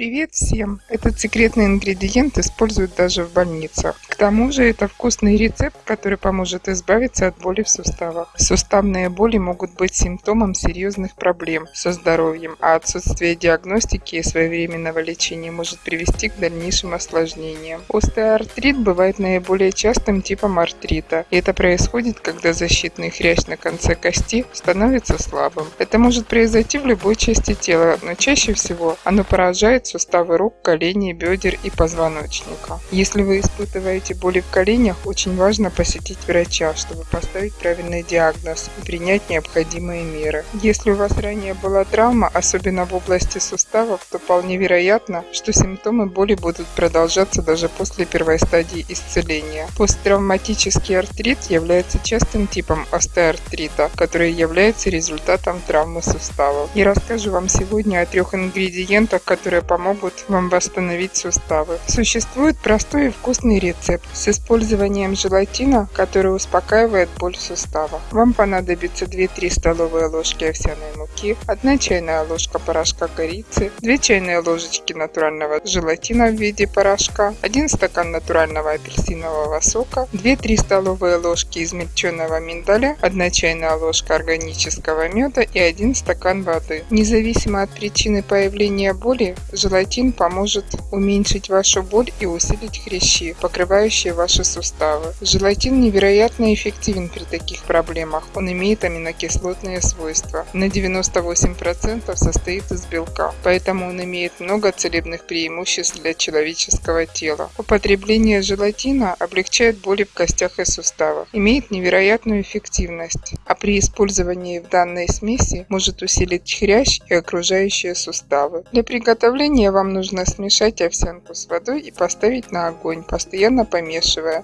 Привет всем! Этот секретный ингредиент используют даже в больницах. Тому же это вкусный рецепт, который поможет избавиться от боли в суставах. Суставные боли могут быть симптомом серьезных проблем со здоровьем, а отсутствие диагностики и своевременного лечения может привести к дальнейшим осложнениям. Остеоартрит бывает наиболее частым типом артрита, и это происходит, когда защитный хрящ на конце кости становится слабым. Это может произойти в любой части тела, но чаще всего оно поражает суставы рук, коленей, бедер и позвоночника. Если вы испытываете боли в коленях, очень важно посетить врача, чтобы поставить правильный диагноз и принять необходимые меры. Если у вас ранее была травма, особенно в области суставов, то вполне вероятно, что симптомы боли будут продолжаться даже после первой стадии исцеления. Посттравматический артрит является частым типом остеоартрита, который является результатом травмы суставов. Я расскажу вам сегодня о трех ингредиентах, которые помогут вам восстановить суставы. Существует простой и вкусный рецепт с использованием желатина, который успокаивает боль в суставах. Вам понадобится 2-3 столовые ложки овсяной муки, 1 чайная ложка порошка корицы, 2 чайные ложечки натурального желатина в виде порошка, 1 стакан натурального апельсинового сока, 2-3 столовые ложки измельченного миндаля, 1 чайная ложка органического меда и 1 стакан воды. Независимо от причины появления боли, Желатин поможет уменьшить вашу боль и усилить хрящи, покрывающие ваши суставы. Желатин невероятно эффективен при таких проблемах. Он имеет аминокислотные свойства. На 98% состоит из белка, поэтому он имеет много целебных преимуществ для человеческого тела. Употребление желатина облегчает боли в костях и суставах, имеет невероятную эффективность, а при использовании в данной смеси может усилить хрящ и окружающие суставы. Для приготовления вам нужно смешать овсянку с водой и поставить на огонь, постоянно помешивая.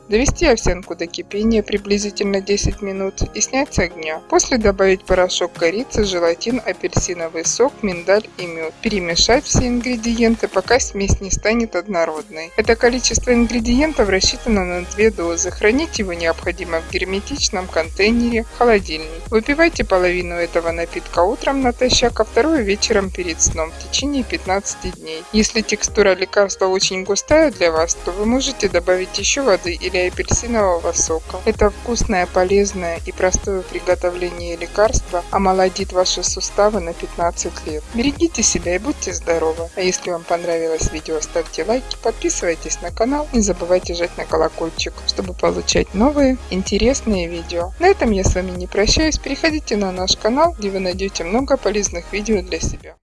Довести овсянку до кипения приблизительно 10 минут и снять с огня. После добавить порошок корицы, желатин, апельсиновый сок, миндаль и мед. Перемешать все ингредиенты, пока смесь не станет однородной. Это количество ингредиентов рассчитано на 2 дозы. Хранить его необходимо в герметичном контейнере, холодильник. Выпивайте половину этого напитка утром натощак, а вторую вечером перед сном в течение 15 дней. Если текстура лекарства очень густая для вас, то вы можете добавить еще воды или апельсинового сока. Это вкусное, полезное и простое приготовление лекарства омолодит ваши суставы на 15 лет. Берегите себя и будьте здоровы. А если вам понравилось видео, ставьте лайки, подписывайтесь на канал, не забывайте жать на колокольчик, чтобы получать новые интересные видео. На этом я с вами не прощаюсь, переходите на наш канал, где вы найдете много полезных видео для себя.